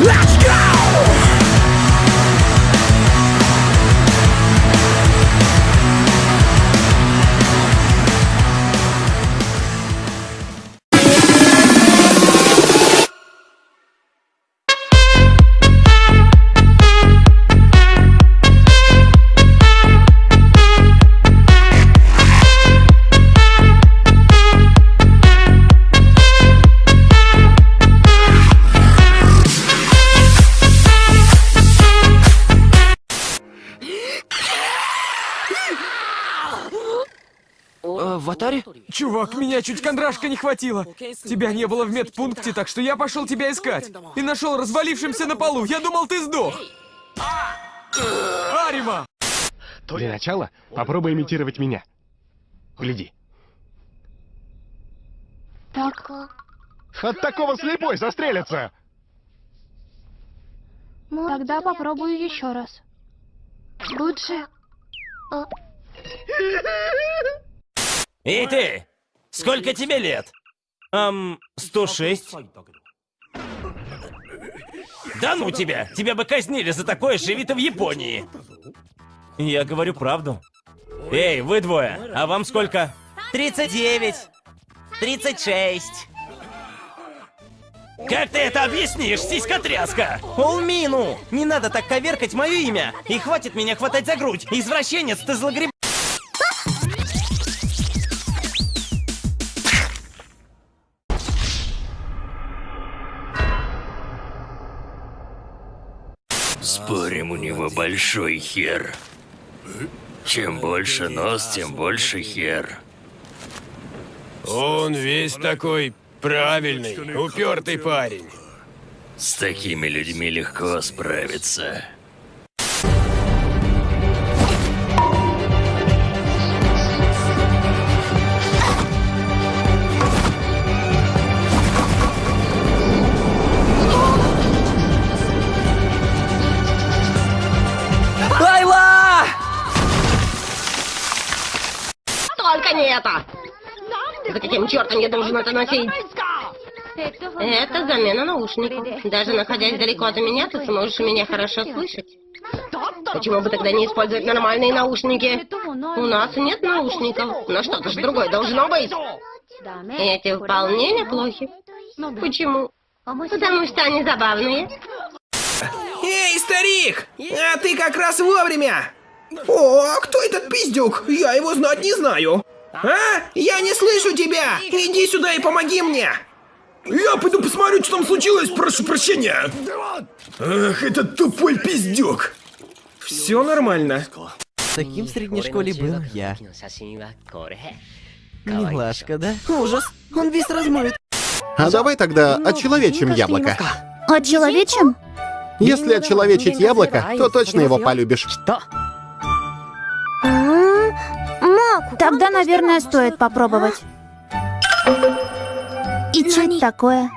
Let's аватаре? Чувак, меня чуть кондрашка не хватило. Тебя не было в медпункте, так что я пошел тебя искать. И нашел развалившимся на полу. Я думал, ты сдох. Арима! Для начала попробуй имитировать меня. Гляди. Так, От такого слепой застрелится! тогда попробую еще раз. Лучше. Эй ты! Сколько тебе лет? Эм, 106. Да ну тебя! Тебя бы казнили за такое, живи ты в Японии! Я говорю правду. Эй, вы двое, а вам сколько? 39. 36. Как ты это объяснишь, сиськотряска? Улмину! Не надо так коверкать мое имя! И хватит меня хватать за грудь! Извращенец, ты злогреб... Спорим, у него большой хер. Чем больше нос, тем больше хер. Он весь такой правильный, упертый парень. С такими людьми легко справиться. Это! За каким чертом я должен это носить? Это замена наушников. Даже находясь далеко от меня, ты сможешь меня хорошо слышать. Почему бы тогда не использовать нормальные наушники? У нас нет наушников, но что-то же другое должно быть. Эти вполне неплохи. Почему? Потому что они забавные. Эй, старик! А ты как раз вовремя! О, кто этот пиздюк? Я его знать не знаю. А? Я не слышу тебя! Иди сюда и помоги мне! Я пойду посмотрю, что там случилось, прошу прощения. Ах, этот тупой пиздюк. Все нормально. Таким в средней школе был я. Милашка, да? Ужас, он весь размыт. А давай тогда отчеловечим яблоко. Отчеловечим? Если отчеловечить яблоко, то точно его полюбишь. Тогда, наверное, стоит попробовать. И что это такое?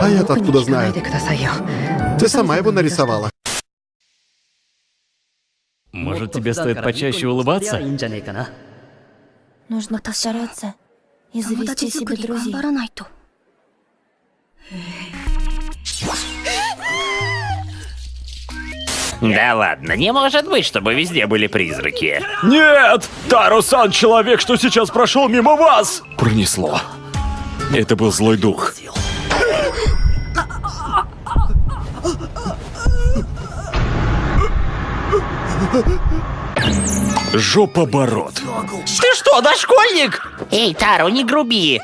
А я-то откуда знаю? Ты сама его нарисовала. Может, тебе стоит почаще улыбаться? Нужно постараться и завести себе друзей. Да ладно, не может быть, чтобы везде были призраки. Нет! Тарусан человек, что сейчас прошел мимо вас! Пронесло. Это был злой дух. Жопоборот. Ты что, дошкольник? Эй, Тару, не груби.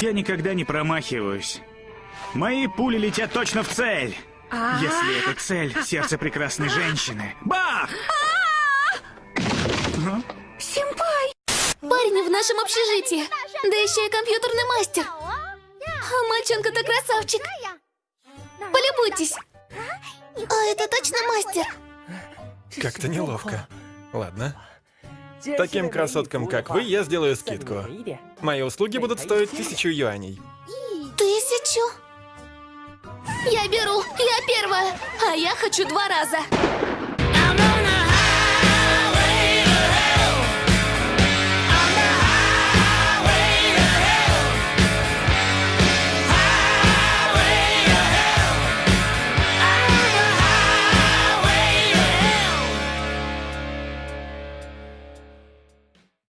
Я никогда не промахиваюсь. Мои пули летят точно в цель. Если это цель, сердце прекрасной женщины. Бах! Парень в нашем общежитии. Да еще и компьютерный мастер. А мальчонка-то красавчик. Полюбуйтесь. А это точно мастер? Как-то неловко. Ладно. Таким красоткам, как вы, я сделаю скидку. Мои услуги будут стоить тысячу юаней. Тысячу? Я беру, я первая, а я хочу два раза.